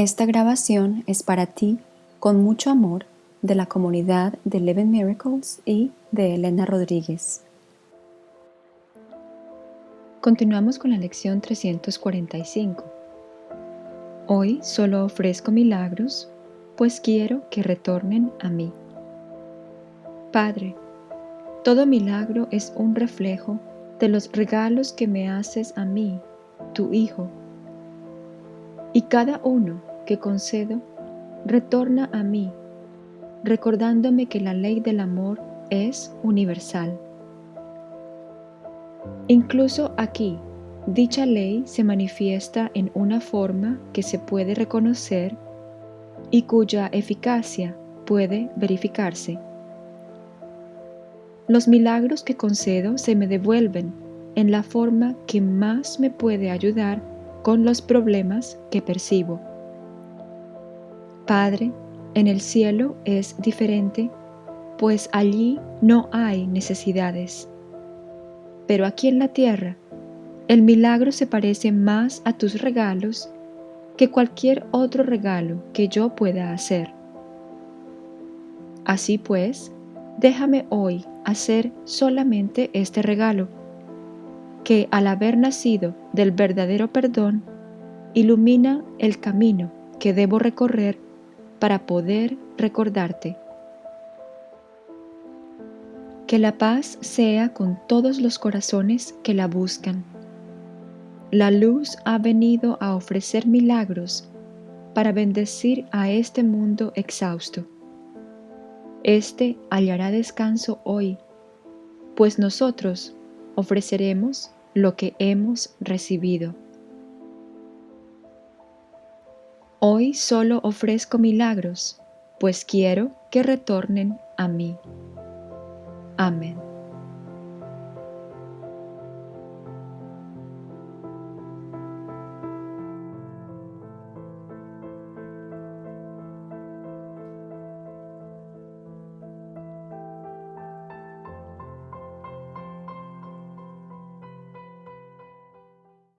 Esta grabación es para ti con mucho amor de la comunidad de Eleven Miracles y de Elena Rodríguez. Continuamos con la lección 345. Hoy solo ofrezco milagros, pues quiero que retornen a mí. Padre, todo milagro es un reflejo de los regalos que me haces a mí, tu Hijo. Y cada uno que concedo retorna a mí, recordándome que la ley del amor es universal. Incluso aquí, dicha ley se manifiesta en una forma que se puede reconocer y cuya eficacia puede verificarse. Los milagros que concedo se me devuelven en la forma que más me puede ayudar con los problemas que percibo. Padre, en el cielo es diferente, pues allí no hay necesidades. Pero aquí en la tierra, el milagro se parece más a tus regalos que cualquier otro regalo que yo pueda hacer. Así pues, déjame hoy hacer solamente este regalo, que al haber nacido del verdadero perdón, ilumina el camino que debo recorrer para poder recordarte. Que la paz sea con todos los corazones que la buscan. La luz ha venido a ofrecer milagros para bendecir a este mundo exhausto. Este hallará descanso hoy, pues nosotros ofreceremos lo que hemos recibido. Hoy solo ofrezco milagros, pues quiero que retornen a mí. Amén.